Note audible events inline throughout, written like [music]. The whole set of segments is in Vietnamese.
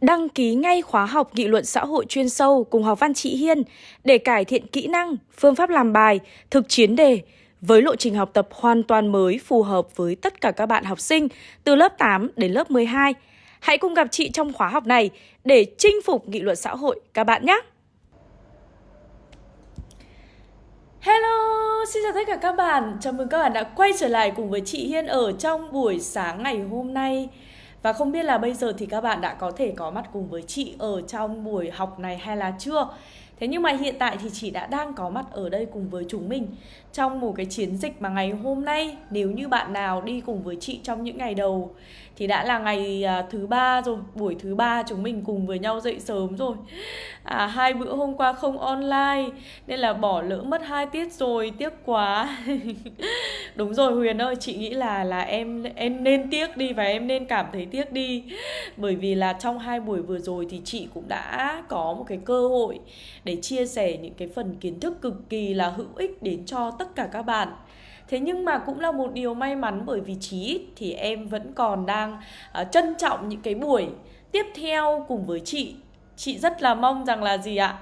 Đăng ký ngay khóa học nghị luận xã hội chuyên sâu cùng học văn chị Hiên để cải thiện kỹ năng, phương pháp làm bài, thực chiến đề với lộ trình học tập hoàn toàn mới phù hợp với tất cả các bạn học sinh từ lớp 8 đến lớp 12. Hãy cùng gặp chị trong khóa học này để chinh phục nghị luận xã hội các bạn nhé! Hello, xin chào tất cả các bạn. Chào mừng các bạn đã quay trở lại cùng với chị Hiên ở trong buổi sáng ngày hôm nay. Và không biết là bây giờ thì các bạn đã có thể có mặt cùng với chị ở trong buổi học này hay là chưa? Thế nhưng mà hiện tại thì chị đã đang có mặt ở đây cùng với chúng mình trong một cái chiến dịch mà ngày hôm nay, nếu như bạn nào đi cùng với chị trong những ngày đầu thì đã là ngày à, thứ ba rồi buổi thứ ba chúng mình cùng với nhau dậy sớm rồi. À, hai bữa hôm qua không online nên là bỏ lỡ mất hai tiết rồi tiếc quá. [laughs] Đúng rồi huyền ơi chị nghĩ là là em em nên tiếc đi và em nên cảm thấy tiếc đi. Bởi vì là trong hai buổi vừa rồi thì chị cũng đã có một cái cơ hội để chia sẻ những cái phần kiến thức cực kỳ là hữu ích đến cho tất cả các bạn. Thế nhưng mà cũng là một điều may mắn bởi vì chí ít thì em vẫn còn đang uh, trân trọng những cái buổi tiếp theo cùng với chị. Chị rất là mong rằng là gì ạ?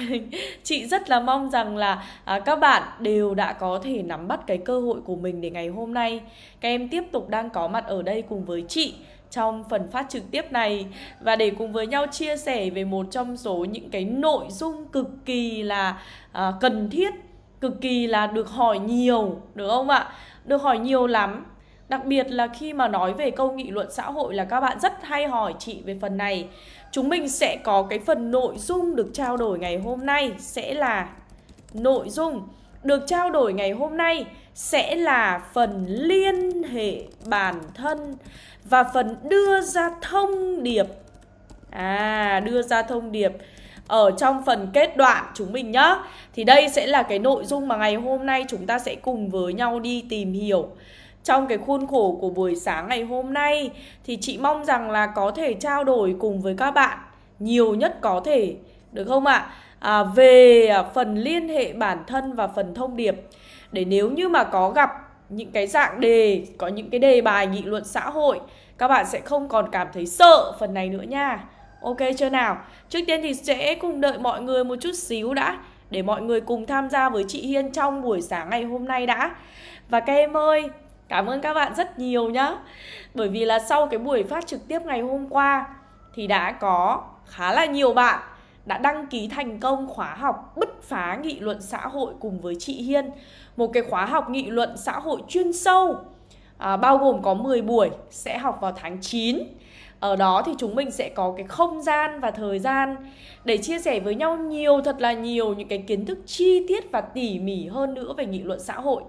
[laughs] Chị rất là mong rằng là à, các bạn đều đã có thể nắm bắt cái cơ hội của mình để ngày hôm nay. Các em tiếp tục đang có mặt ở đây cùng với chị trong phần phát trực tiếp này. Và để cùng với nhau chia sẻ về một trong số những cái nội dung cực kỳ là à, cần thiết cực kỳ là được hỏi nhiều, được không ạ? Được hỏi nhiều lắm. Đặc biệt là khi mà nói về câu nghị luận xã hội là các bạn rất hay hỏi chị về phần này. Chúng mình sẽ có cái phần nội dung được trao đổi ngày hôm nay sẽ là nội dung. Được trao đổi ngày hôm nay sẽ là phần liên hệ bản thân và phần đưa ra thông điệp. À đưa ra thông điệp ở trong phần kết đoạn chúng mình nhá. Thì đây sẽ là cái nội dung mà ngày hôm nay chúng ta sẽ cùng với nhau đi tìm hiểu. Trong cái khuôn khổ của buổi sáng ngày hôm nay thì chị mong rằng là có thể trao đổi cùng với các bạn nhiều nhất có thể được không ạ? À, về phần liên hệ bản thân và phần thông điệp. Để nếu như mà có gặp những cái dạng đề có những cái đề bài nghị luận xã hội các bạn sẽ không còn cảm thấy sợ phần này nữa nha. Ok chưa nào? Trước tiên thì sẽ cùng đợi mọi người một chút xíu đã Để mọi người cùng tham gia với chị Hiên trong buổi sáng ngày hôm nay đã. Và các em ơi, cảm ơn các bạn rất nhiều nhá. Bởi vì là sau cái buổi phát trực tiếp ngày hôm qua Thì đã có khá là nhiều bạn đã đăng ký thành công khóa học bứt phá nghị luận xã hội cùng với chị Hiên. Một cái khóa học nghị luận xã hội chuyên sâu à, Bao gồm có 10 buổi sẽ học vào tháng 9 ở đó thì chúng mình sẽ có cái không gian và thời gian để chia sẻ với nhau nhiều, thật là nhiều những cái kiến thức chi tiết và tỉ mỉ hơn nữa về nghị luận xã hội.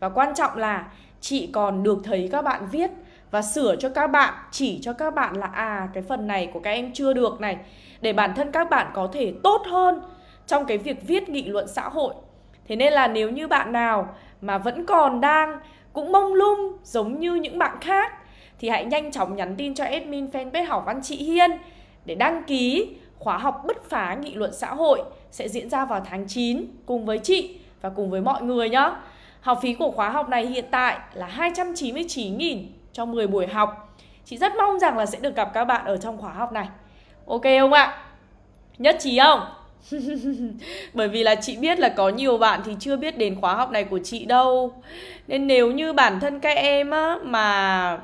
Và quan trọng là chị còn được thấy các bạn viết và sửa cho các bạn, chỉ cho các bạn là à cái phần này của các em chưa được này, để bản thân các bạn có thể tốt hơn trong cái việc viết nghị luận xã hội. Thế nên là nếu như bạn nào mà vẫn còn đang, cũng mông lung giống như những bạn khác thì hãy nhanh chóng nhắn tin cho admin fanpage học văn chị Hiên để đăng ký khóa học bứt phá nghị luận xã hội sẽ diễn ra vào tháng 9 cùng với chị và cùng với mọi người nhé. Học phí của khóa học này hiện tại là 299.000 cho 10 buổi học. Chị rất mong rằng là sẽ được gặp các bạn ở trong khóa học này. Ok không ạ? Nhất trí không? [laughs] Bởi vì là chị biết là có nhiều bạn thì chưa biết đến khóa học này của chị đâu Nên nếu như bản thân các em á, mà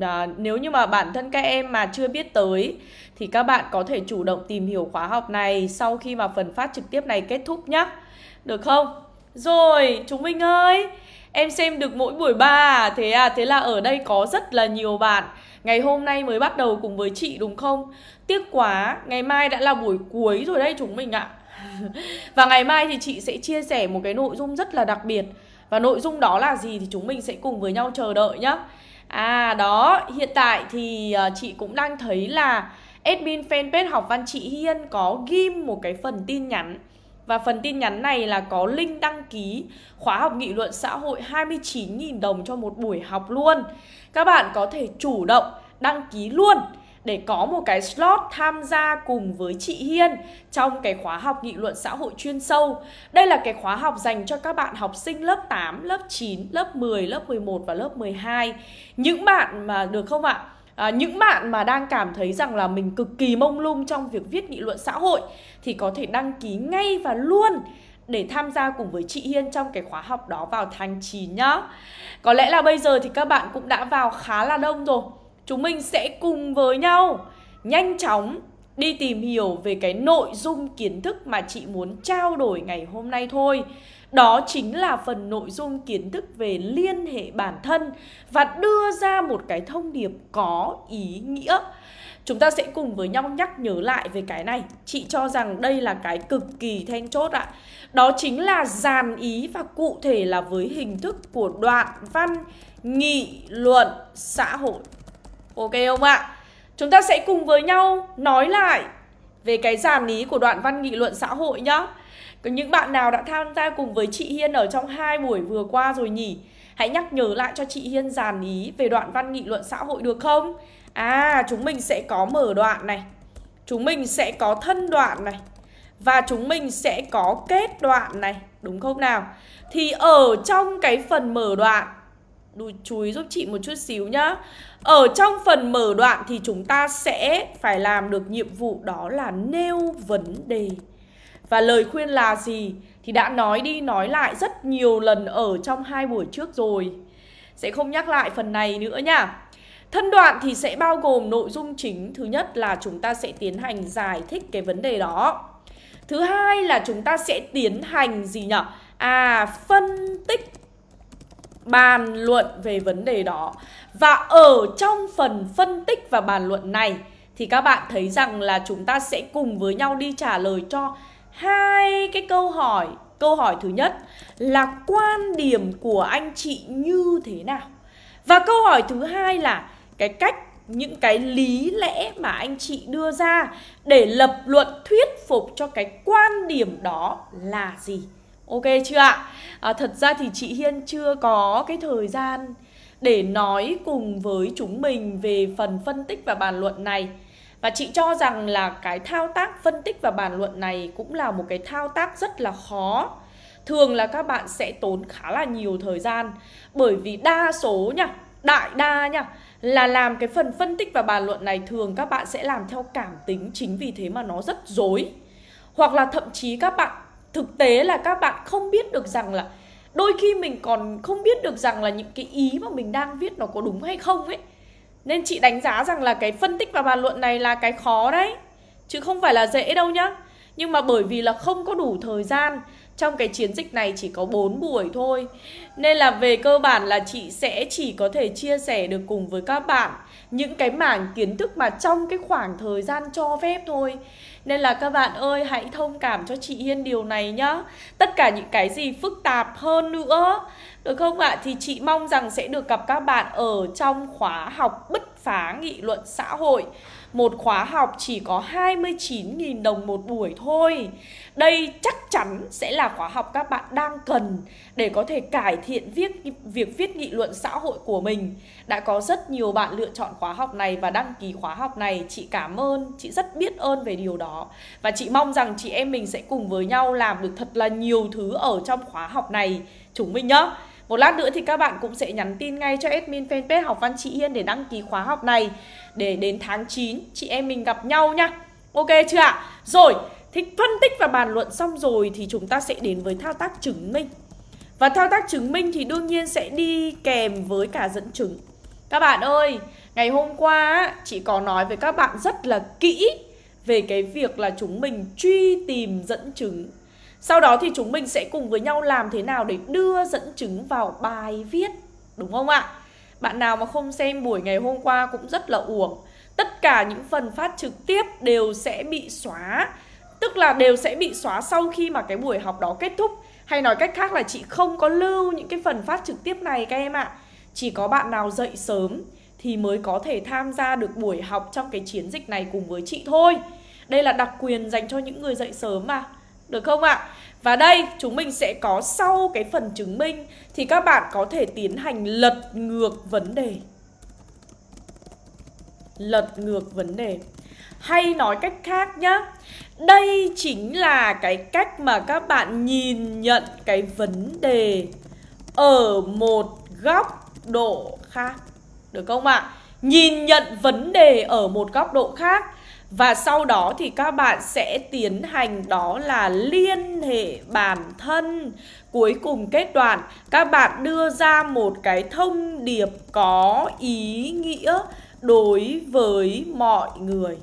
à, nếu như mà bản thân các em mà chưa biết tới thì các bạn có thể chủ động tìm hiểu khóa học này sau khi mà phần phát trực tiếp này kết thúc nhé. Được không? Rồi, chúng mình ơi, em xem được mỗi buổi ba à? Thế à, thế là ở đây có rất là nhiều bạn Ngày hôm nay mới bắt đầu cùng với chị đúng không? Tiếc quá, ngày mai đã là buổi cuối rồi đây chúng mình ạ [laughs] Và ngày mai thì chị sẽ chia sẻ một cái nội dung rất là đặc biệt Và nội dung đó là gì thì chúng mình sẽ cùng với nhau chờ đợi nhé À đó, hiện tại thì ờ, chị cũng đang thấy là admin fanpage học văn chị Hiên có ghim một cái phần tin nhắn và phần tin nhắn này là có link đăng ký khóa học nghị luận xã hội 29.000 đồng cho một buổi học luôn. Các bạn có thể chủ động đăng ký luôn để có một cái slot tham gia cùng với chị Hiên trong cái khóa học nghị luận xã hội chuyên sâu. Đây là cái khóa học dành cho các bạn học sinh lớp 8, lớp 9, lớp 10, lớp 11 và lớp 12. Những bạn mà được không ạ? à, những bạn mà đang cảm thấy rằng là mình cực kỳ mông lung trong việc viết nghị luận xã hội thì có thể đăng ký ngay và luôn để tham gia cùng với chị Hiên trong cái khóa học đó vào tháng 9 nhá. Có lẽ là bây giờ thì các bạn cũng đã vào khá là đông rồi. Chúng mình sẽ cùng với nhau nhanh chóng đi tìm hiểu về cái nội dung kiến thức mà chị muốn trao đổi ngày hôm nay thôi. Đó chính là phần nội dung kiến thức về liên hệ bản thân và đưa ra một cái thông điệp có ý nghĩa. Chúng ta sẽ cùng với nhau nhắc nhớ lại về cái này. Chị cho rằng đây là cái cực kỳ then chốt ạ. Đó chính là dàn ý và cụ thể là với hình thức của đoạn văn, nghị luận, xã hội. Ok không ạ? Chúng ta sẽ cùng với nhau nói lại về cái dàn ý của đoạn văn nghị luận xã hội nhá. Có những bạn nào đã tham gia cùng với chị Hiên ở trong hai buổi vừa qua rồi nhỉ? Hãy nhắc nhớ lại cho chị Hiên dàn ý về đoạn văn nghị luận xã hội được không? À, chúng mình sẽ có mở đoạn này. Chúng mình sẽ có thân đoạn này. Và chúng mình sẽ có kết đoạn này, đúng không nào? Thì ở trong cái phần mở đoạn Đùi chú ý giúp chị một chút xíu nhá ở trong phần mở đoạn thì chúng ta sẽ phải làm được nhiệm vụ đó là nêu vấn đề. Và lời khuyên là gì? Thì đã nói đi nói lại rất nhiều lần ở trong hai buổi trước rồi. Sẽ không nhắc lại phần này nữa nha. Thân đoạn thì sẽ bao gồm nội dung chính. Thứ nhất là chúng ta sẽ tiến hành giải thích cái vấn đề đó. Thứ hai là chúng ta sẽ tiến hành gì nhỉ? À, phân tích bàn luận về vấn đề đó. Và ở trong phần phân tích và bàn luận này Thì các bạn thấy rằng là chúng ta sẽ cùng với nhau đi trả lời cho hai cái câu hỏi. Câu hỏi thứ nhất là quan điểm của anh chị như thế nào? Và câu hỏi thứ hai là cái cách những cái lý lẽ mà anh chị đưa ra để lập luận thuyết phục cho cái quan điểm đó là gì? Ok chưa ạ? À, thật ra thì chị hiên chưa có cái thời gian để nói cùng với chúng mình về phần phân tích và bàn luận này. Và chị cho rằng là cái thao tác phân tích và bàn luận này cũng là một cái thao tác rất là khó. Thường là các bạn sẽ tốn khá là nhiều thời gian. Bởi vì đa số nha, đại đa nha, là làm cái phần phân tích và bàn luận này thường các bạn sẽ làm theo cảm tính chính vì thế mà nó rất dối. Hoặc là thậm chí các bạn, thực tế là các bạn không biết được rằng là đôi khi mình còn không biết được rằng là những cái ý mà mình đang viết nó có đúng hay không ấy. Nên chị đánh giá rằng là cái phân tích và bàn luận này là cái khó đấy. Chứ không phải là dễ đâu nhá. Nhưng mà bởi vì là không có đủ thời gian trong cái chiến dịch này chỉ có 4 buổi thôi. Nên là về cơ bản là chị sẽ chỉ có thể chia sẻ được cùng với các bạn Những cái mảng kiến thức mà trong cái khoảng thời gian cho phép thôi. Nên là các bạn ơi, hãy thông cảm cho chị Hiên điều này nhá. Tất cả những cái gì phức tạp hơn nữa, Được không ạ? Thì chị mong rằng sẽ được gặp các bạn ở trong khóa học bứt phá nghị luận xã hội một khóa học chỉ có 29.000 đồng một buổi thôi. Đây chắc chắn sẽ là khóa học các bạn đang cần Để có thể cải thiện viết, việc viết nghị luận xã hội của mình. Đã có rất nhiều bạn lựa chọn khóa học này và đăng ký khóa học này. Chị cảm ơn, chị rất biết ơn về điều đó. Và chị mong rằng chị em mình sẽ cùng với nhau làm được thật là nhiều thứ ở trong khóa học này. Chúng mình nhá một lát nữa thì các bạn cũng sẽ nhắn tin ngay cho admin fanpage học văn chị yên để đăng ký khóa học này. Để đến tháng 9 chị em mình gặp nhau nhá Ok chưa ạ? Rồi, thì phân tích và bàn luận xong rồi thì chúng ta sẽ đến với thao tác chứng minh. Và thao tác chứng minh thì đương nhiên sẽ đi kèm với cả dẫn chứng. Các bạn ơi, ngày hôm qua chị có nói với các bạn rất là kỹ về cái việc là chúng mình truy tìm dẫn chứng sau đó thì chúng mình sẽ cùng với nhau làm thế nào để đưa dẫn chứng vào bài viết, Đúng không ạ? Bạn nào mà không xem buổi ngày hôm qua cũng rất là uổng. Tất cả những phần phát trực tiếp đều sẽ bị xóa. Tức là đều sẽ bị xóa sau khi mà cái buổi học đó kết thúc. Hay nói cách khác là chị không có lưu những cái phần phát trực tiếp này các em ạ. Chỉ có bạn nào dậy sớm thì mới có thể tham gia được buổi học trong cái chiến dịch này cùng với chị thôi. Đây là đặc quyền dành cho những người dậy sớm mà được không ạ? Và đây, chúng mình sẽ có sau cái phần chứng minh Thì các bạn có thể tiến hành lật ngược vấn đề Lật ngược vấn đề Hay nói cách khác nhá Đây chính là cái cách mà các bạn nhìn nhận cái vấn đề Ở một góc độ khác Được không ạ? nhìn nhận vấn đề ở một góc độ khác và sau đó thì các bạn sẽ tiến hành đó là liên hệ bản thân Cuối cùng kết đoạn, các bạn đưa ra một cái thông điệp có ý nghĩa đối với mọi người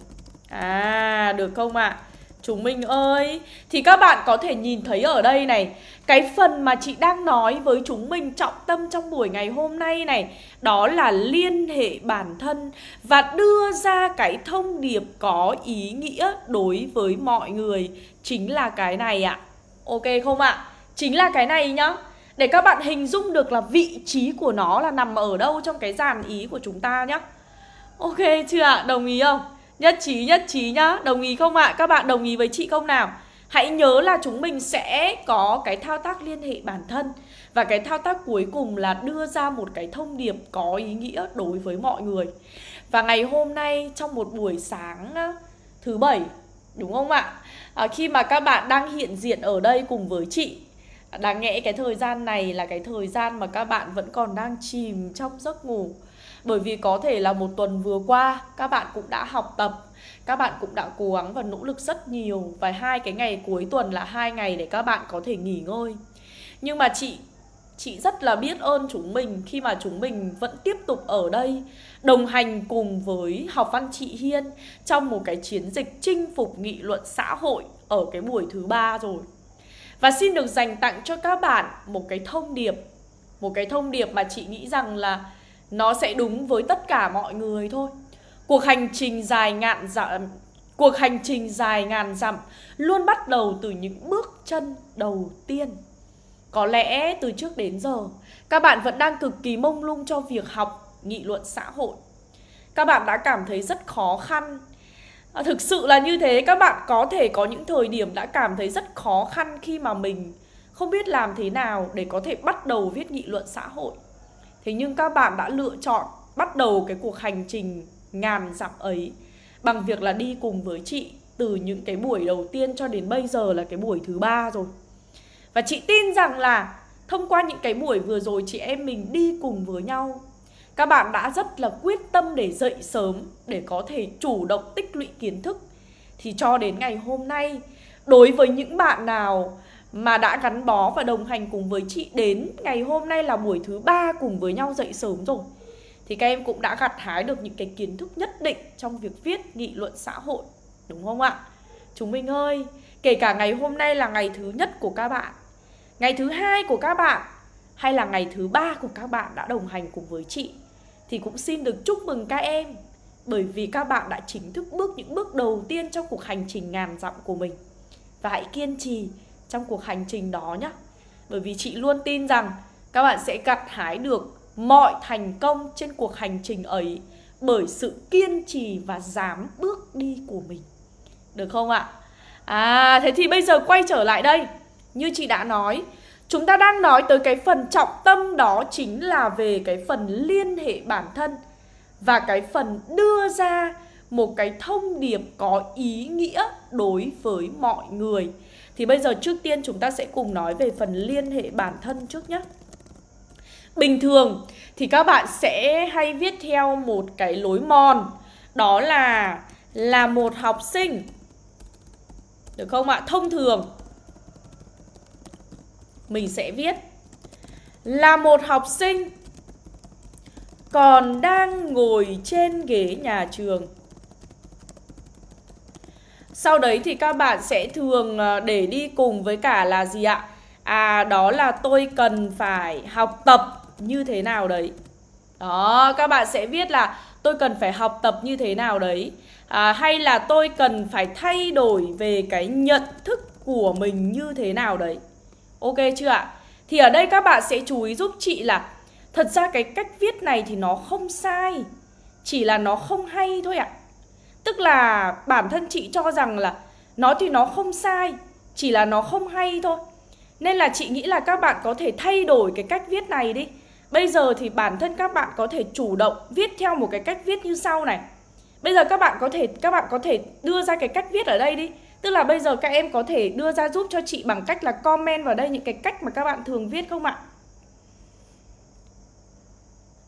À được không ạ? À? Chúng mình ơi Thì các bạn có thể nhìn thấy ở đây này, Cái phần mà chị đang nói với chúng mình trọng tâm trong buổi ngày hôm nay này, Đó là liên hệ bản thân Và đưa ra cái thông điệp có ý nghĩa đối với mọi người Chính là cái này ạ Ok không ạ? Chính là cái này nhá Để các bạn hình dung được là vị trí của nó là nằm ở đâu trong cái dàn ý của chúng ta nhá Ok chưa ạ? Đồng ý không? Nhất trí nhất trí nhá Đồng ý không ạ? À? Các bạn đồng ý với chị không nào? Hãy nhớ là chúng mình sẽ có cái thao tác liên hệ bản thân Và cái thao tác cuối cùng là đưa ra một cái thông điệp có ý nghĩa đối với mọi người Và ngày hôm nay trong một buổi sáng thứ bảy Đúng không ạ? À, khi mà các bạn đang hiện diện ở đây cùng với chị Đáng nhẽ cái thời gian này là cái thời gian mà các bạn vẫn còn đang chìm trong giấc ngủ bởi vì có thể là một tuần vừa qua, các bạn cũng đã học tập, các bạn cũng đã cố gắng và nỗ lực rất nhiều và hai cái ngày cuối tuần là hai ngày để các bạn có thể nghỉ ngơi. Nhưng mà chị chị rất là biết ơn chúng mình khi mà chúng mình vẫn tiếp tục ở đây, đồng hành cùng với học văn chị Hiên trong một cái chiến dịch chinh phục nghị luận xã hội ở cái buổi thứ ba rồi. Và xin được dành tặng cho các bạn một cái thông điệp, một cái thông điệp mà chị nghĩ rằng là nó sẽ đúng với tất cả mọi người thôi. Cuộc hành trình dài ngàn dặm cuộc hành trình dài ngàn dặm luôn bắt đầu từ những bước chân đầu tiên. Có lẽ từ trước đến giờ các bạn vẫn đang cực kỳ mông lung cho việc học nghị luận xã hội. Các bạn đã cảm thấy rất khó khăn. À, thực sự là như thế các bạn có thể có những thời điểm đã cảm thấy rất khó khăn khi mà mình không biết làm thế nào để có thể bắt đầu viết nghị luận xã hội. Thế nhưng các bạn đã lựa chọn bắt đầu cái cuộc hành trình ngàn dặm ấy bằng việc là đi cùng với chị từ những cái buổi đầu tiên cho đến bây giờ là cái buổi thứ ba rồi. Và chị tin rằng là thông qua những cái buổi vừa rồi chị em mình đi cùng với nhau, các bạn đã rất là quyết tâm để dậy sớm để có thể chủ động tích lũy kiến thức thì cho đến ngày hôm nay, đối với những bạn nào mà đã gắn bó và đồng hành cùng với chị đến ngày hôm nay là buổi thứ ba cùng với nhau dậy sớm rồi. Thì các em cũng đã gặt hái được những cái kiến thức nhất định trong việc viết nghị luận xã hội, đúng không ạ? Chúng mình ơi, kể cả ngày hôm nay là ngày thứ nhất của các bạn, ngày thứ hai của các bạn, hay là ngày thứ ba của các bạn đã đồng hành cùng với chị, thì cũng xin được chúc mừng các em, bởi vì các bạn đã chính thức bước những bước đầu tiên trong cuộc hành trình ngàn dặm của mình. Và hãy kiên trì trong cuộc hành trình đó nhé Bởi vì chị luôn tin rằng các bạn sẽ gặt hái được mọi thành công trên cuộc hành trình ấy bởi sự kiên trì và dám bước đi của mình. Được không ạ? À, thế thì bây giờ quay trở lại đây. Như chị đã nói, chúng ta đang nói tới cái phần trọng tâm đó chính là về cái phần liên hệ bản thân và cái phần đưa ra một cái thông điệp có ý nghĩa đối với mọi người. Thì bây giờ trước tiên chúng ta sẽ cùng nói về phần liên hệ bản thân trước nhé. Bình thường thì các bạn sẽ hay viết theo một cái lối mòn. Đó là là một học sinh. Được không ạ? Thông thường Mình sẽ viết, Là một học sinh Còn đang ngồi trên ghế nhà trường sau đấy thì các bạn sẽ thường ờ, để đi cùng với cả là gì ạ? À đó là tôi cần phải học tập như thế nào đấy. Đó các bạn sẽ viết là tôi cần phải học tập như thế nào đấy. À, Hay là tôi cần phải thay đổi về cái nhận thức của mình như thế nào đấy. Ok chưa ạ? Thì ở đây các bạn sẽ chú ý giúp chị là Thật ra cái cách viết này thì nó không sai. Chỉ là nó không hay thôi ạ. Tức là bản thân chị cho rằng là Nó thì nó không sai, Chỉ là nó không hay thôi Nên là chị nghĩ là các bạn có thể thay đổi cái cách viết này đi Bây giờ thì bản thân các bạn có thể chủ động viết theo một cái cách viết như sau này Bây giờ các bạn có thể, các bạn có thể đưa ra cái cách viết ở đây đi Tức là bây giờ các em có thể đưa ra giúp cho chị bằng cách là comment vào đây những cái cách mà các bạn thường viết không ạ?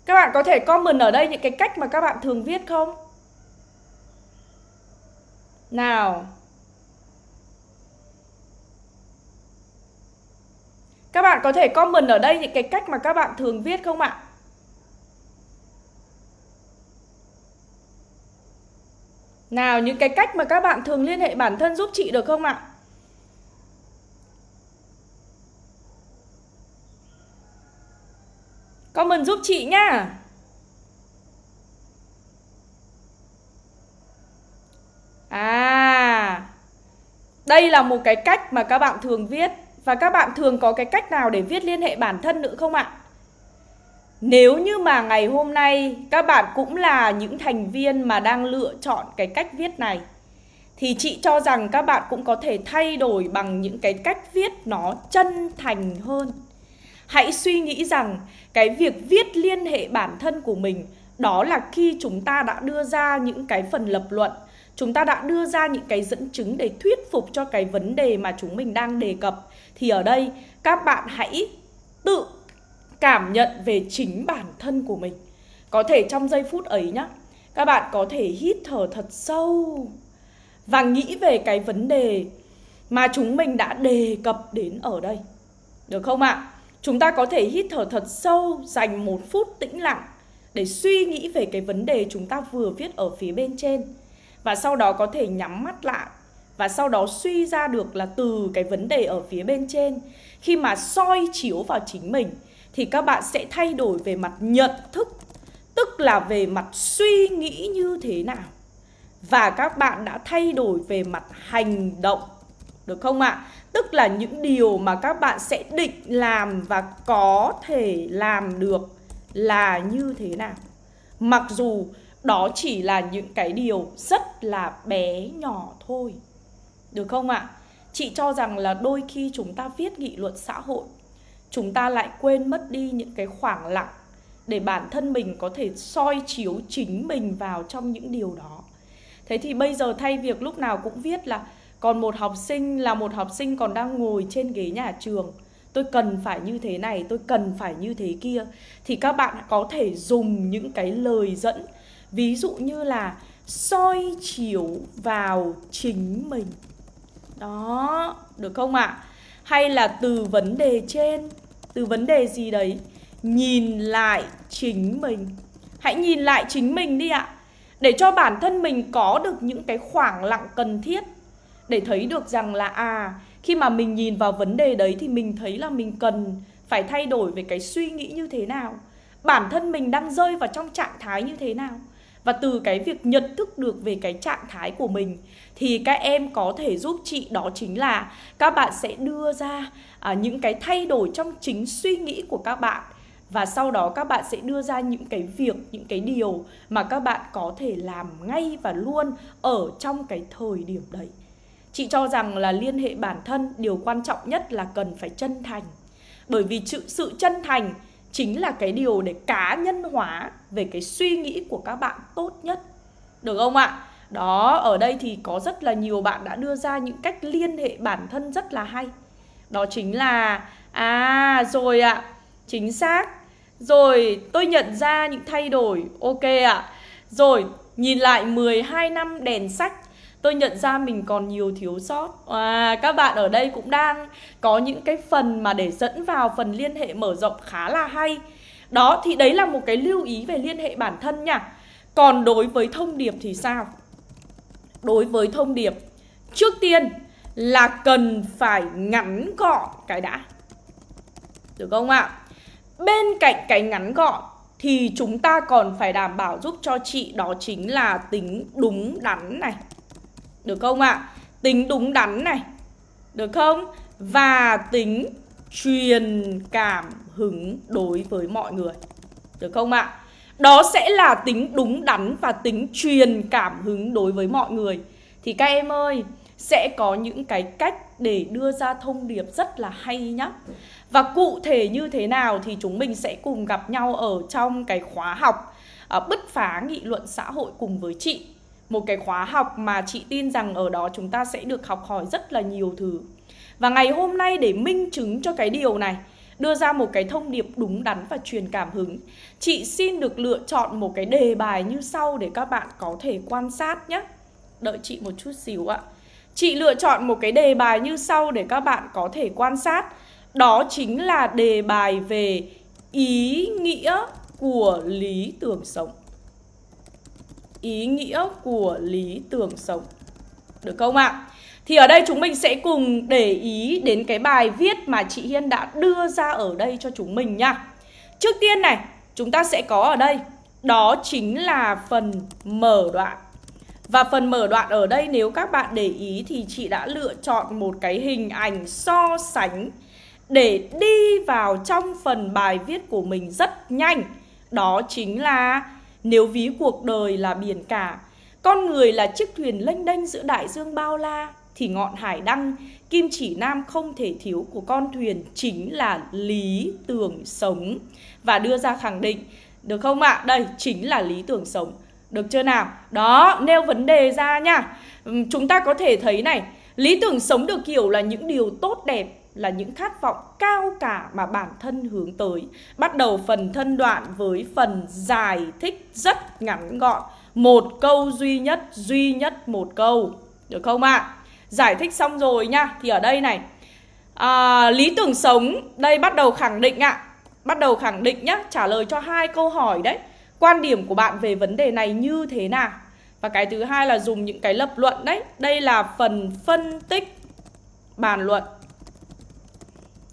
Các bạn có thể comment ở đây những cái cách mà các bạn thường viết không? Nào Các bạn có thể comment ở đây những cái cách mà các bạn thường viết không ạ? Nào, những cái cách mà các bạn thường liên hệ bản thân giúp chị được không ạ? Comment giúp chị nhá À đây là một cái cách mà các bạn thường viết Và các bạn thường có cái cách nào để viết liên hệ bản thân nữa không ạ? Nếu như mà ngày hôm nay các bạn cũng là những thành viên mà đang lựa chọn cái cách viết này, Thì chị cho rằng các bạn cũng có thể thay đổi bằng những cái cách viết nó chân thành hơn Hãy suy nghĩ rằng cái việc viết liên hệ bản thân của mình, đó là khi chúng ta đã đưa ra những cái phần lập luận chúng ta đã đưa ra những cái dẫn chứng để thuyết phục cho cái vấn đề mà chúng mình đang đề cập. Thì ở đây, các bạn hãy tự cảm nhận về chính bản thân của mình. Có thể trong giây phút ấy nhá, các bạn có thể hít thở thật sâu và nghĩ về cái vấn đề mà chúng mình đã đề cập đến ở đây. Được không ạ? Chúng ta có thể hít thở thật sâu dành một phút tĩnh lặng để suy nghĩ về cái vấn đề chúng ta vừa viết ở phía bên trên và sau đó có thể nhắm mắt lại và sau đó suy ra được là từ cái vấn đề ở phía bên trên khi mà soi chiếu vào chính mình, thì các bạn sẽ thay đổi về mặt nhận thức, tức là về mặt suy nghĩ như thế nào và các bạn đã thay đổi về mặt hành động, được không ạ? À? Tức là những điều mà các bạn sẽ định làm và có thể làm được là như thế nào Mặc dù đó chỉ là những cái điều rất là bé nhỏ thôi Được không ạ? À? Chị cho rằng là đôi khi chúng ta viết nghị luận xã hội Chúng ta lại quên mất đi những cái khoảng lặng Để bản thân mình có thể soi chiếu chính mình vào trong những điều đó Thế thì bây giờ thay việc lúc nào cũng viết là Còn một học sinh là một học sinh còn đang ngồi trên ghế nhà trường Tôi cần phải như thế này, tôi cần phải như thế kia Thì các bạn có thể dùng những cái lời dẫn Ví dụ như là soi chiếu vào chính mình. Đó, được không ạ? À? Hay là từ vấn đề trên Từ vấn đề gì đấy Nhìn lại chính mình. Hãy nhìn lại chính mình đi ạ. Để cho bản thân mình có được những cái khoảng lặng cần thiết. Để thấy được rằng là à Khi mà mình nhìn vào vấn đề đấy Thì mình thấy là mình cần phải thay đổi về cái suy nghĩ như thế nào. Bản thân mình đang rơi vào trong trạng thái như thế nào và từ cái việc nhận thức được về cái trạng thái của mình thì các em có thể giúp chị đó chính là các bạn sẽ đưa ra à, những cái thay đổi trong chính suy nghĩ của các bạn. Và sau đó các bạn sẽ đưa ra những cái việc những cái điều mà các bạn có thể làm ngay và luôn ở trong cái thời điểm đấy. Chị cho rằng là liên hệ bản thân điều quan trọng nhất là cần phải chân thành. Bởi vì sự, sự chân thành chính là cái điều để cá nhân hóa về cái suy nghĩ của các bạn tốt nhất. Được không ạ? Đó, ở đây thì có rất là nhiều bạn đã đưa ra những cách liên hệ bản thân rất là hay. Đó chính là à rồi ạ, chính xác. Rồi, tôi nhận ra những thay đổi. Ok ạ. Rồi, nhìn lại 12 năm đèn sách tôi nhận ra mình còn nhiều thiếu sót. À, các bạn ở đây cũng đang có những cái phần mà để dẫn vào phần liên hệ mở rộng khá là hay. Đó thì đấy là một cái lưu ý về liên hệ bản thân nha. Còn đối với thông điệp thì sao? Đối với thông điệp trước tiên là cần phải ngắn gọn cái đã. Được không ạ? Bên cạnh cái ngắn gọn thì chúng ta còn phải đảm bảo giúp cho chị đó chính là tính đúng đắn này được không ạ? À? Tính đúng đắn này Được không? Và tính truyền cảm hứng đối với mọi người Được không ạ? À? Đó sẽ là tính đúng đắn và tính truyền cảm hứng đối với mọi người Thì các em ơi Sẽ có những cái cách để đưa ra thông điệp rất là hay nhá Và cụ thể như thế nào thì chúng mình sẽ cùng gặp nhau ở trong cái khóa học uh, Bứt phá nghị luận xã hội cùng với chị một cái khóa học mà chị tin rằng ở đó chúng ta sẽ được học hỏi rất là nhiều thứ. Và ngày hôm nay để minh chứng cho cái điều này, đưa ra một cái thông điệp đúng đắn và truyền cảm hứng. Chị xin được lựa chọn một cái đề bài như sau để các bạn có thể quan sát nhé. Đợi chị một chút xíu ạ. Chị lựa chọn một cái đề bài như sau để các bạn có thể quan sát. Đó chính là đề bài về ý nghĩa của lý tưởng sống. Ý nghĩa của lý tưởng sống. Được không ạ? Thì ở đây chúng mình sẽ cùng để ý đến cái bài viết mà chị Hiên đã đưa ra ở đây cho chúng mình nha. Trước tiên này, chúng ta sẽ có ở đây, đó chính là phần mở đoạn. Và phần mở đoạn ở đây nếu các bạn để ý thì chị đã lựa chọn một cái hình ảnh so sánh để đi vào trong phần bài viết của mình rất nhanh. Đó chính là nếu ví cuộc đời là biển cả, con người là chiếc thuyền lênh đênh giữa đại dương bao la, thì ngọn hải đăng, kim chỉ nam không thể thiếu của con thuyền chính là lý tưởng sống. Và đưa ra khẳng định, được không ạ? À? Đây, chính là lý tưởng sống. Được chưa nào? Đó, nêu vấn đề ra nha. Chúng ta có thể thấy này, lý tưởng sống được hiểu là những điều tốt đẹp, là những khát vọng cao cả mà bản thân hướng tới. Bắt đầu phần thân đoạn với phần giải thích rất ngắn gọn. Một câu duy nhất, duy nhất một câu. Được không ạ? À? Giải thích xong rồi nha Thì ở đây này à, Lý tưởng sống Đây bắt đầu khẳng định ạ Bắt đầu khẳng định nhá Trả lời cho hai câu hỏi đấy Quan điểm của bạn về vấn đề này như thế nào Và cái thứ hai là dùng những cái lập luận đấy Đây là phần phân tích Bàn luận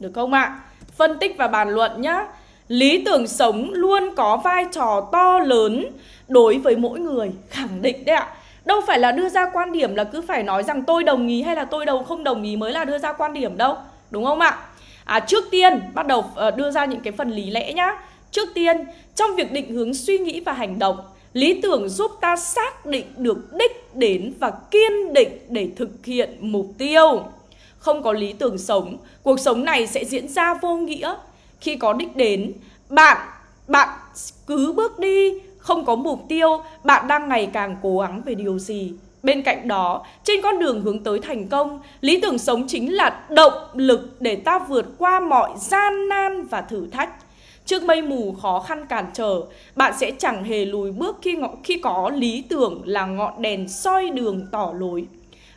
được không ạ? Phân tích và bàn luận nhá. Lý tưởng sống luôn có vai trò to lớn Đối với mỗi người. Khẳng định đấy ạ. Đâu phải là đưa ra quan điểm là cứ phải nói rằng tôi đồng ý hay là tôi đầu không đồng ý mới là đưa ra quan điểm đâu. Đúng không ạ? À, trước tiên bắt đầu ờ, đưa ra những cái phần lý lẽ nhá. Trước tiên trong việc định hướng suy nghĩ và hành động Lý tưởng giúp ta xác định được đích đến và kiên định để thực hiện mục tiêu. Không có lý tưởng sống, cuộc sống này sẽ diễn ra vô nghĩa Khi có đích đến, bạn bạn cứ bước đi không có mục tiêu, bạn đang ngày càng cố gắng về điều gì. Bên cạnh đó, trên con đường hướng tới thành công, lý tưởng sống chính là động lực để ta vượt qua mọi gian nan và thử thách. Trước mây mù khó khăn cản trở, bạn sẽ chẳng hề lùi bước khi khi có lý tưởng là ngọn đèn soi đường tỏ lối.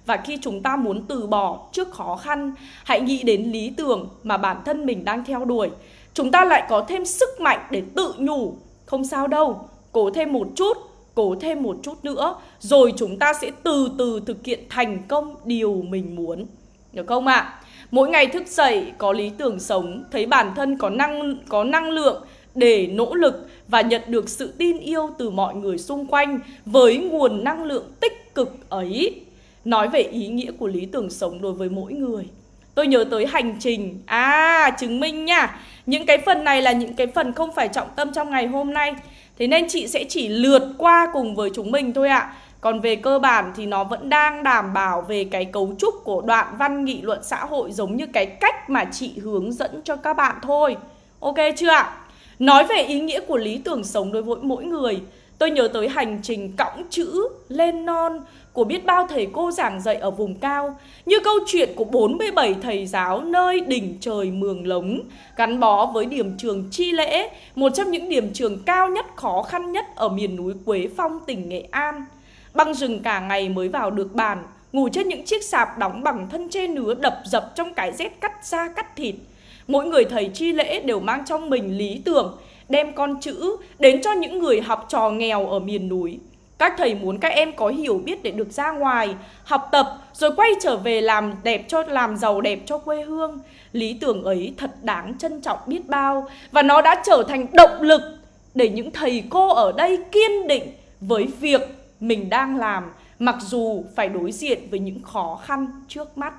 Và khi chúng ta muốn từ bỏ trước khó khăn, hãy nghĩ đến lý tưởng mà bản thân mình đang theo đuổi. Chúng ta lại có thêm sức mạnh để tự nhủ, không sao đâu, cố thêm một chút, cố thêm một chút nữa Rồi chúng ta sẽ từ từ thực hiện thành công điều mình muốn Được không ạ? À? Mỗi ngày thức dậy có lý tưởng sống Thấy bản thân có năng, có năng lượng để nỗ lực và nhận được sự tin yêu từ mọi người xung quanh với nguồn năng lượng tích cực ấy. Nói về ý nghĩa của lý tưởng sống đối với mỗi người. Tôi nhớ tới hành trình. À, chứng minh nha. Những cái phần này là những cái phần không phải trọng tâm trong ngày hôm nay. Thế nên chị sẽ chỉ lượt qua cùng với chúng mình thôi ạ Còn về cơ bản thì nó vẫn đang đảm bảo về cái cấu trúc của đoạn văn nghị luận xã hội Giống như cái cách mà chị hướng dẫn cho các bạn thôi Ok chưa ạ? Nói về ý nghĩa của lý tưởng sống đối với mỗi người Tôi nhớ tới hành trình cõng chữ lên non của biết bao thầy cô giảng dạy ở vùng cao, Như câu chuyện của 47 thầy giáo nơi đỉnh trời Mường Lống, Gắn bó với điểm trường Chi Lễ, Một trong những điểm trường cao nhất, khó khăn nhất ở miền núi Quế Phong, tỉnh Nghệ An. Băng rừng cả ngày mới vào được bàn Ngủ trên những chiếc sạp đóng bằng thân tre nứa đập dập trong cái rét cắt da cắt thịt. Mỗi người thầy Chi Lễ đều mang trong mình lý tưởng, Đem con chữ đến cho những người học trò nghèo ở miền núi các thầy muốn các em có hiểu biết để được ra ngoài, học tập rồi quay trở về làm đẹp cho làm giàu đẹp cho quê hương. Lý tưởng ấy thật đáng trân trọng biết bao và nó đã trở thành động lực để những thầy cô ở đây kiên định với việc mình đang làm mặc dù phải đối diện với những khó khăn trước mắt.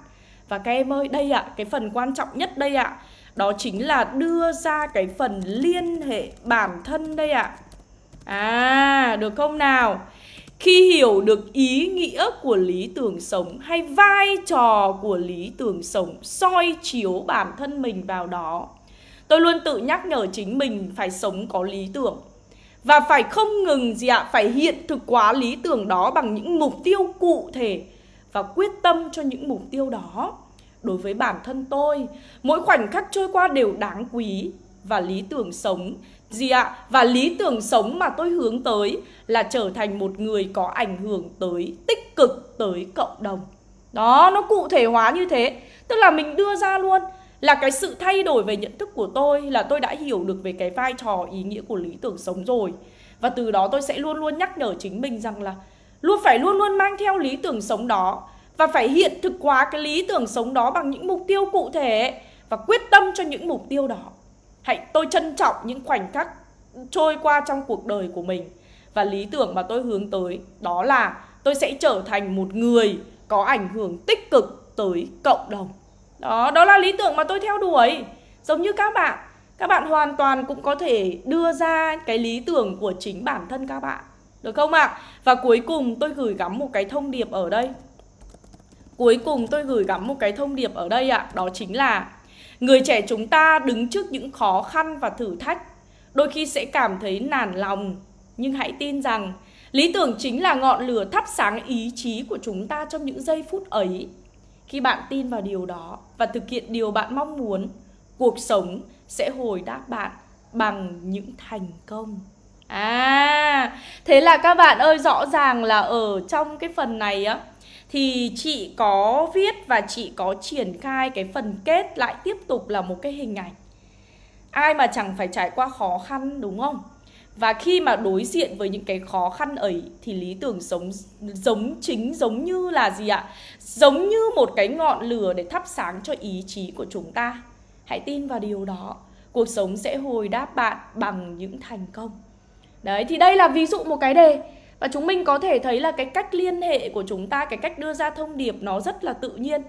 Và các em ơi, đây ạ, à, cái phần quan trọng nhất đây ạ, à, đó chính là đưa ra cái phần liên hệ bản thân đây ạ. À. À, được không nào? Khi hiểu được ý nghĩa của lý tưởng sống hay vai trò của lý tưởng sống soi chiếu bản thân mình vào đó, tôi luôn tự nhắc nhở chính mình phải sống có lý tưởng và phải không ngừng gì ạ, phải hiện thực hóa lý tưởng đó bằng những mục tiêu cụ thể và quyết tâm cho những mục tiêu đó. đối với bản thân tôi. Mỗi khoảnh khắc trôi qua đều đáng quý và lý tưởng sống gì ạ? Và lý tưởng sống mà tôi hướng tới là trở thành một người có ảnh hưởng tới tích cực tới cộng đồng. Đó, nó cụ thể hóa như thế. Tức là mình đưa ra luôn là cái sự thay đổi về nhận thức của tôi là tôi đã hiểu được về cái vai trò ý nghĩa của lý tưởng sống rồi. Và từ đó tôi sẽ luôn luôn nhắc nhở chính mình rằng là luôn phải luôn luôn mang theo lý tưởng sống đó và phải hiện thực hóa cái lý tưởng sống đó bằng những mục tiêu cụ thể và quyết tâm cho những mục tiêu đó. Hãy tôi trân trọng những khoảnh khắc trôi qua trong cuộc đời của mình và lý tưởng mà tôi hướng tới đó là tôi sẽ trở thành một người có ảnh hưởng tích cực tới cộng đồng. Đó, đó là lý tưởng mà tôi theo đuổi. Giống như các bạn, các bạn hoàn toàn cũng có thể đưa ra cái lý tưởng của chính bản thân các bạn. Được không ạ? À? Và cuối cùng tôi gửi gắm một cái thông điệp ở đây. Cuối cùng tôi gửi gắm một cái thông điệp ở đây ạ, à, đó chính là người trẻ chúng ta đứng trước những khó khăn và thử thách, đôi khi sẽ cảm thấy nản lòng, nhưng hãy tin rằng lý tưởng chính là ngọn lửa thắp sáng ý chí của chúng ta trong những giây phút ấy. Khi bạn tin vào điều đó và thực hiện điều bạn mong muốn, cuộc sống sẽ hồi đáp bạn bằng những thành công. À, thế là các bạn ơi rõ ràng là ở trong cái phần này á thì chị có viết và chị có triển khai cái phần kết lại tiếp tục là một cái hình ảnh. Ai mà chẳng phải trải qua khó khăn, đúng không? Và khi mà đối diện với những cái khó khăn ấy, thì lý tưởng sống, giống chính giống như là gì ạ? Giống như một cái ngọn lửa để thắp sáng cho ý chí của chúng ta. Hãy tin vào điều đó. Cuộc sống sẽ hồi đáp bạn bằng những thành công. Đấy, thì đây là ví dụ một cái đề và chúng mình có thể thấy là cái cách liên hệ của chúng ta, cái cách đưa ra thông điệp nó rất là tự nhiên.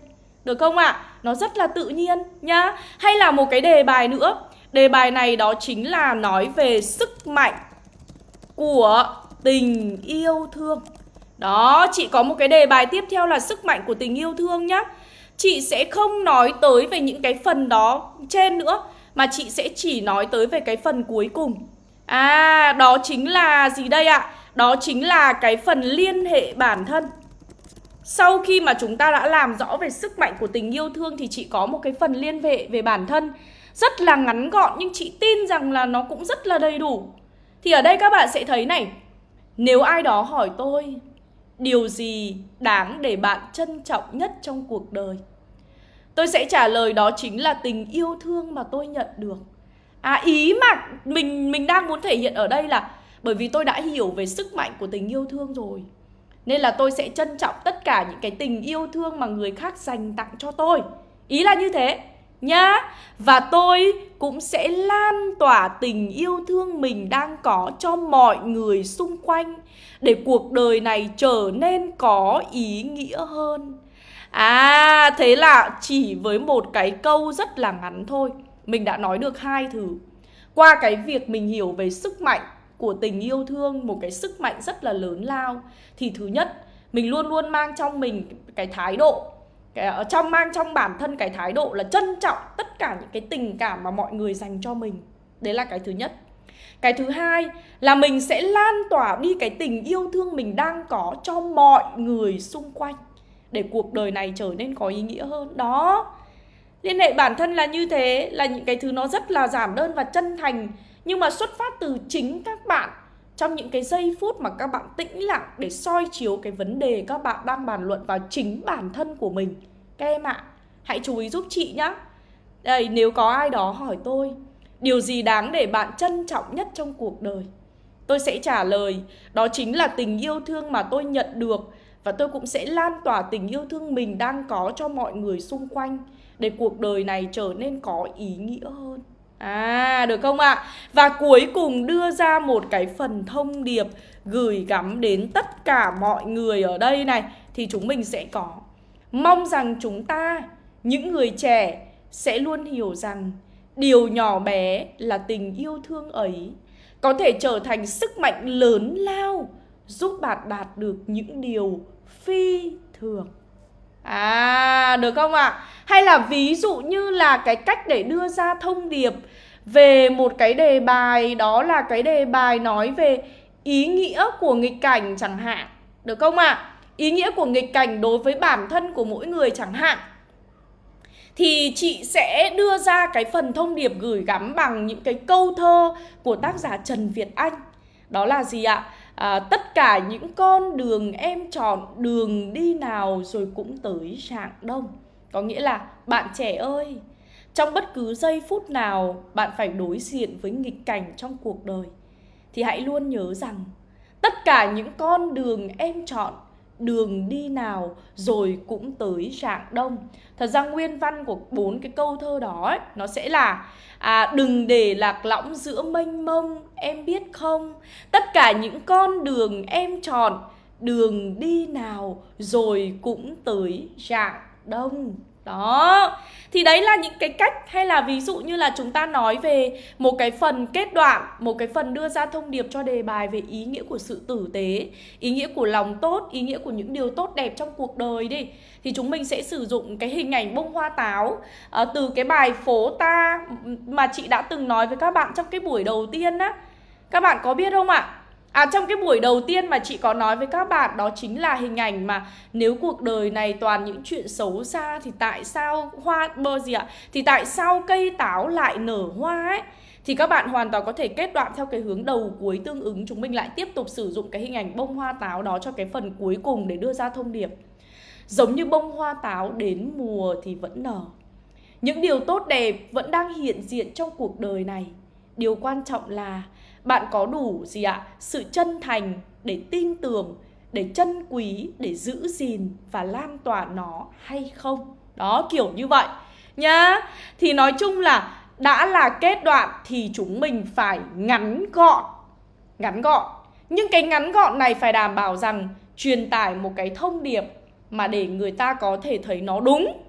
Được không ạ? À? Nó rất là tự nhiên nhá. Hay là một cái đề bài nữa. Đề bài này đó chính là nói về sức mạnh của tình yêu thương. Đó, chị có một cái đề bài tiếp theo là sức mạnh của tình yêu thương nhá. Chị sẽ không nói tới về những cái phần đó trên nữa mà chị sẽ chỉ nói tới về cái phần cuối cùng. À, đó chính là gì đây ạ? Đó chính là cái phần liên hệ bản thân. Sau khi mà chúng ta đã làm rõ về sức mạnh của tình yêu thương Thì chị có một cái phần liên hệ về bản thân. Rất là ngắn gọn nhưng chị tin rằng là nó cũng rất là đầy đủ. Thì ở đây các bạn sẽ thấy này, Nếu ai đó hỏi tôi, Điều gì đáng để bạn trân trọng nhất trong cuộc đời? Tôi sẽ trả lời đó chính là tình yêu thương mà tôi nhận được. À ý mà mình mình đang muốn thể hiện ở đây là bởi vì tôi đã hiểu về sức mạnh của tình yêu thương rồi. Nên là tôi sẽ trân trọng tất cả những cái tình yêu thương mà người khác dành tặng cho tôi. Ý là như thế, nhá. Và tôi cũng sẽ lan tỏa tình yêu thương mình đang có cho mọi người xung quanh Để cuộc đời này trở nên có ý nghĩa hơn. À thế là chỉ với một cái câu rất là ngắn thôi. Mình đã nói được hai thứ. Qua cái việc mình hiểu về sức mạnh của tình yêu thương một cái sức mạnh rất là lớn lao. Thì thứ nhất mình luôn luôn mang trong mình cái thái độ cái, ở trong mang trong bản thân cái thái độ là trân trọng tất cả những cái tình cảm mà mọi người dành cho mình. Đấy là cái thứ nhất. Cái thứ hai là mình sẽ lan tỏa đi cái tình yêu thương mình đang có cho mọi người xung quanh để cuộc đời này trở nên có ý nghĩa hơn. Đó. Liên hệ bản thân là như thế là những cái thứ nó rất là giản đơn và chân thành nhưng mà xuất phát từ chính các bạn, trong những cái giây phút mà các bạn tĩnh lặng để soi chiếu cái vấn đề các bạn đang bàn luận vào chính bản thân của mình. Các em ạ, hãy chú ý giúp chị nhé đây, nếu có ai đó hỏi tôi, điều gì đáng để bạn trân trọng nhất trong cuộc đời? Tôi sẽ trả lời, đó chính là tình yêu thương mà tôi nhận được và tôi cũng sẽ lan tỏa tình yêu thương mình đang có cho mọi người xung quanh để cuộc đời này trở nên có ý nghĩa hơn. À được không ạ? À? Và cuối cùng đưa ra một cái phần thông điệp gửi gắm đến tất cả mọi người ở đây này thì chúng mình sẽ có. Mong rằng chúng ta, những người trẻ sẽ luôn hiểu rằng điều nhỏ bé là tình yêu thương ấy có thể trở thành sức mạnh lớn lao giúp bạn đạt được những điều phi thường. À, được không ạ? À? Hay là ví dụ như là cái cách để đưa ra thông điệp về một cái đề bài đó là cái đề bài nói về ý nghĩa của nghịch cảnh chẳng hạn. Được không ạ? À? Ý nghĩa của nghịch cảnh đối với bản thân của mỗi người chẳng hạn. thì chị sẽ đưa ra cái phần thông điệp gửi gắm bằng những cái câu thơ của tác giả Trần Việt Anh. Đó là gì ạ? À, À, tất cả những con đường em chọn đường đi nào rồi cũng tới rạng đông. Có nghĩa là bạn trẻ ơi, trong bất cứ giây phút nào bạn phải đối diện với nghịch cảnh trong cuộc đời thì hãy luôn nhớ rằng tất cả những con đường em chọn đường đi nào rồi cũng tới rạng đông. Thật ra nguyên văn của bốn cái câu thơ đó ấy, nó sẽ là à, đừng để lạc lõng giữa mênh mông em biết không? Tất cả những con đường em chọn đường đi nào rồi cũng tới rạng đông đó. Thì đấy là những cái cách hay là ví dụ như là chúng ta nói về một cái phần kết đoạn một cái phần đưa ra thông điệp cho đề bài về ý nghĩa của sự tử tế ý nghĩa của lòng tốt ý nghĩa của những điều tốt đẹp trong cuộc đời đi. Thì chúng mình sẽ sử dụng cái hình ảnh bông hoa táo à, từ cái bài phố ta mà chị đã từng nói với các bạn trong cái buổi đầu tiên á. Các bạn có biết không ạ? À À, trong cái buổi đầu tiên mà chị có nói với các bạn, đó chính là hình ảnh mà nếu cuộc đời này toàn những chuyện xấu xa thì tại sao hoa, bơ gì ạ? Thì tại sao cây táo lại nở hoa ấy? Thì các bạn hoàn toàn có thể kết đoạn theo cái hướng đầu cuối tương ứng Chúng mình lại tiếp tục sử dụng cái hình ảnh bông hoa táo đó cho cái phần cuối cùng để đưa ra thông điệp Giống như bông hoa táo đến mùa thì vẫn nở Những điều tốt đẹp vẫn đang hiện diện trong cuộc đời này Điều quan trọng là bạn có đủ gì ạ? Sự chân thành để tin tưởng, để chân quý, để giữ gìn và lan tỏa nó hay không? Đó, kiểu như vậy nhá. Thì nói chung là đã là kết đoạn thì chúng mình phải ngắn gọn. Ngắn gọn. Nhưng cái ngắn gọn này phải đảm bảo rằng truyền tải một cái thông điệp mà để người ta có thể thấy nó đúng.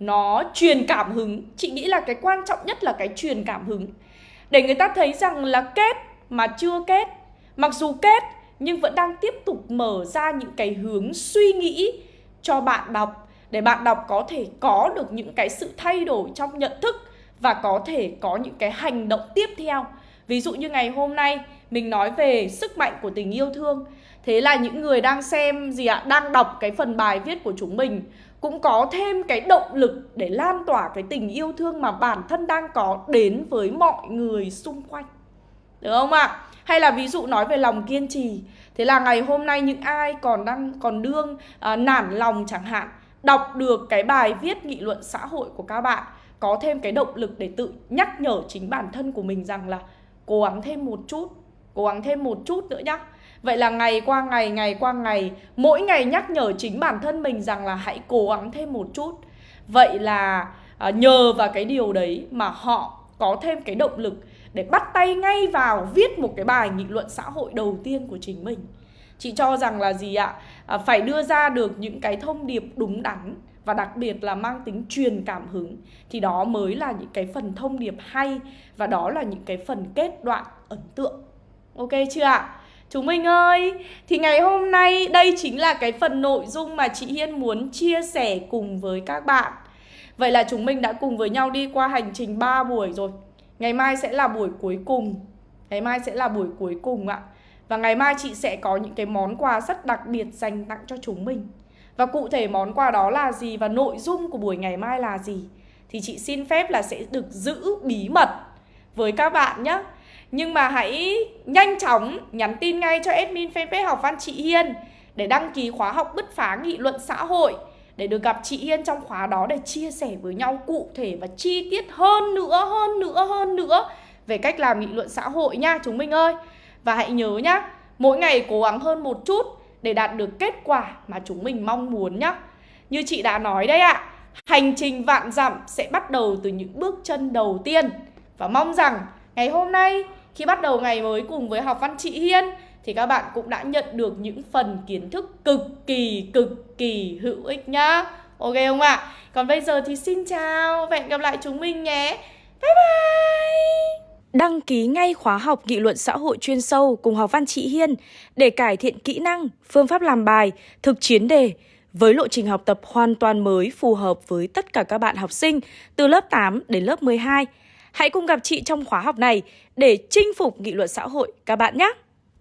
Nó truyền cảm hứng. Chị nghĩ là cái quan trọng nhất là cái truyền cảm hứng. Để người ta thấy rằng là kết mà chưa kết. Mặc dù kết nhưng vẫn đang tiếp tục mở ra những cái hướng suy nghĩ cho bạn đọc Để bạn đọc có thể có được những cái sự thay đổi trong nhận thức Và có thể có những cái hành động tiếp theo. Ví dụ như ngày hôm nay mình nói về sức mạnh của tình yêu thương. Thế là những người đang xem gì ạ, đang đọc cái phần bài viết của chúng mình Cũng có thêm cái động lực để lan tỏa cái tình yêu thương mà bản thân đang có đến với mọi người xung quanh được không ạ? À? Hay là ví dụ nói về lòng kiên trì Thế là ngày hôm nay những ai còn đang còn đương à, nản lòng chẳng hạn Đọc được cái bài viết nghị luận xã hội của các bạn Có thêm cái động lực để tự nhắc nhở chính bản thân của mình rằng là Cố gắng thêm một chút Cố gắng thêm một chút nữa nhá Vậy là ngày qua ngày, ngày qua ngày Mỗi ngày nhắc nhở chính bản thân mình rằng là hãy cố gắng thêm một chút Vậy là à, nhờ vào cái điều đấy mà họ có thêm cái động lực để bắt tay ngay vào viết một cái bài nghị luận xã hội đầu tiên của chính mình. Chị cho rằng là gì ạ? À, phải đưa ra được những cái thông điệp đúng đắn và đặc biệt là mang tính truyền cảm hứng thì đó mới là những cái phần thông điệp hay và đó là những cái phần kết đoạn ấn tượng. Ok chưa ạ? Chúng mình ơi thì ngày hôm nay đây chính là cái phần nội dung mà chị hiên muốn chia sẻ cùng với các bạn. Vậy là chúng mình đã cùng với nhau đi qua hành trình 3 buổi rồi. Ngày mai sẽ là buổi cuối cùng. Ngày mai sẽ là buổi cuối cùng ạ. Và ngày mai chị sẽ có những cái món quà rất đặc biệt dành tặng cho chúng mình. Và cụ thể món quà đó là gì và nội dung của buổi ngày mai là gì Thì chị xin phép là sẽ được giữ bí mật với các bạn nhé Nhưng mà hãy nhanh chóng nhắn tin ngay cho admin fanpage học văn chị Hiên Để đăng ký khóa học bứt phá nghị luận xã hội để được gặp chị Hiên trong khóa đó để chia sẻ với nhau cụ thể và chi tiết hơn nữa, hơn nữa, hơn nữa về cách làm nghị luận xã hội nha chúng mình ơi. Và hãy nhớ nhá, mỗi ngày cố gắng hơn một chút để đạt được kết quả mà chúng mình mong muốn nhá. Như chị đã nói đấy ạ, à, hành trình vạn dặm sẽ bắt đầu từ những bước chân đầu tiên. Và mong rằng ngày hôm nay khi bắt đầu ngày mới cùng với học văn chị Hiên thì các bạn cũng đã nhận được những phần kiến thức cực kỳ cực kỳ hữu ích nhá. Ok không ạ? À? Còn bây giờ thì xin chào và hẹn gặp lại chúng mình nhé. Bye bye! Đăng ký ngay khóa học nghị luận xã hội chuyên sâu cùng học văn chị Hiên để cải thiện kỹ năng, phương pháp làm bài, thực chiến đề với lộ trình học tập hoàn toàn mới phù hợp với tất cả các bạn học sinh từ lớp 8 đến lớp 12. Hãy cùng gặp chị trong khóa học này để chinh phục nghị luận xã hội các bạn nhé!